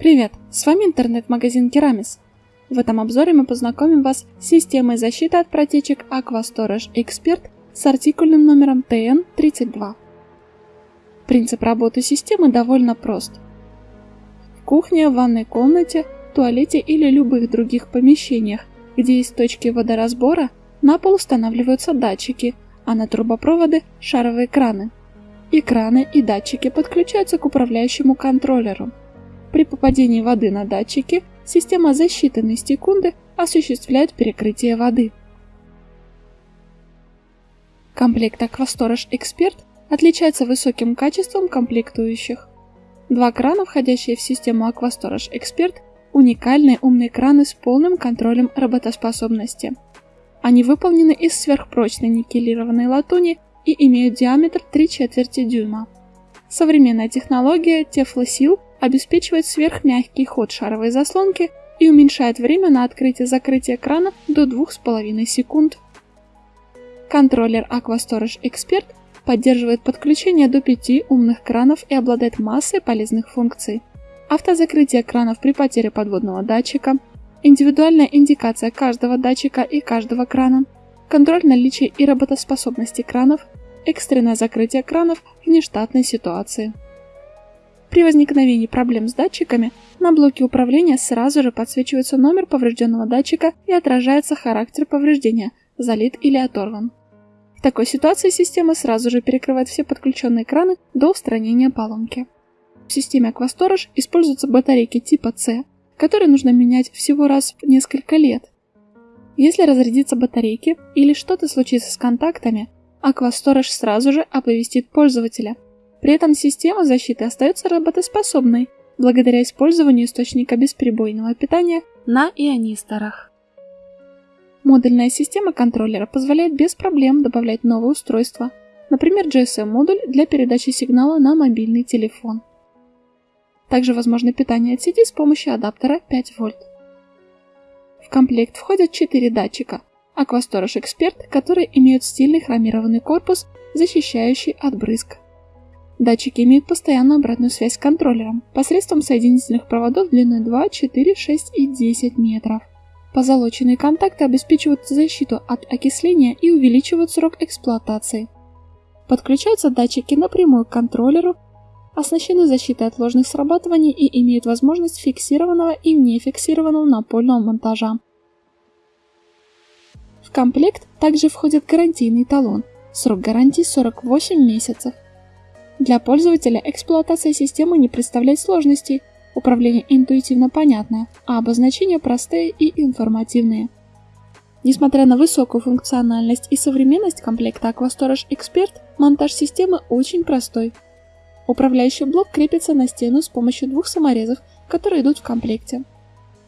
Привет, с вами интернет-магазин Керамис. В этом обзоре мы познакомим вас с системой защиты от протечек Aqua Storage Expert с артикульным номером TN32. Принцип работы системы довольно прост. В кухне, ванной комнате, туалете или любых других помещениях, где есть точки водоразбора, на пол устанавливаются датчики, а на трубопроводы – шаровые краны. Экраны и датчики подключаются к управляющему контроллеру – при попадении воды на датчики система за считанные секунды осуществляет перекрытие воды. Комплект Aquastorage Expert отличается высоким качеством комплектующих. Два крана, входящие в систему Aquastorage Expert, уникальные умные краны с полным контролем работоспособности. Они выполнены из сверхпрочной никелированной латуни и имеют диаметр 3 четверти дюйма. Современная технология Teflosil обеспечивает сверхмягкий ход шаровой заслонки и уменьшает время на открытие-закрытие крана до 2,5 секунд. Контроллер AquaStorage Expert поддерживает подключение до 5 умных кранов и обладает массой полезных функций. Автозакрытие кранов при потере подводного датчика, индивидуальная индикация каждого датчика и каждого крана, контроль наличия и работоспособности кранов, экстренное закрытие кранов в нештатной ситуации. При возникновении проблем с датчиками на блоке управления сразу же подсвечивается номер поврежденного датчика и отражается характер повреждения – залит или оторван. В такой ситуации система сразу же перекрывает все подключенные краны до устранения поломки. В системе Aquastorage используются батарейки типа C, которые нужно менять всего раз в несколько лет. Если разрядится батарейки или что-то случится с контактами, Aquastorage сразу же оповестит пользователя – при этом система защиты остается работоспособной, благодаря использованию источника бесперебойного питания на ионисторах. Модульная система контроллера позволяет без проблем добавлять новые устройства, например GSM-модуль для передачи сигнала на мобильный телефон. Также возможно питание от сети с помощью адаптера 5 вольт. В комплект входят 4 датчика Aquastorage Expert, которые имеют стильный хромированный корпус, защищающий от брызг. Датчики имеют постоянную обратную связь с контроллером посредством соединительных проводов длиной 2, 4, 6 и 10 метров. Позолоченные контакты обеспечивают защиту от окисления и увеличивают срок эксплуатации. Подключаются датчики напрямую к контроллеру, оснащены защитой от ложных срабатываний и имеют возможность фиксированного и нефиксированного напольного монтажа. В комплект также входит гарантийный талон, срок гарантии 48 месяцев. Для пользователя эксплуатация системы не представляет сложностей, управление интуитивно понятное, а обозначения простые и информативные. Несмотря на высокую функциональность и современность комплекта Aquastorage Expert, монтаж системы очень простой. Управляющий блок крепится на стену с помощью двух саморезов, которые идут в комплекте.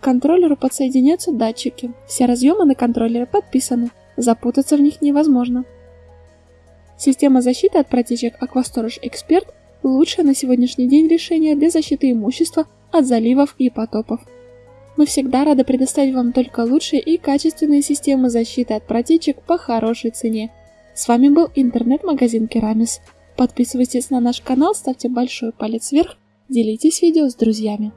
К контроллеру подсоединяются датчики. Все разъемы на контроллере подписаны, запутаться в них невозможно. Система защиты от протечек Aquastorage Expert – лучшее на сегодняшний день решение для защиты имущества от заливов и потопов. Мы всегда рады предоставить вам только лучшие и качественные системы защиты от протечек по хорошей цене. С вами был интернет-магазин Керамис. Подписывайтесь на наш канал, ставьте большой палец вверх, делитесь видео с друзьями.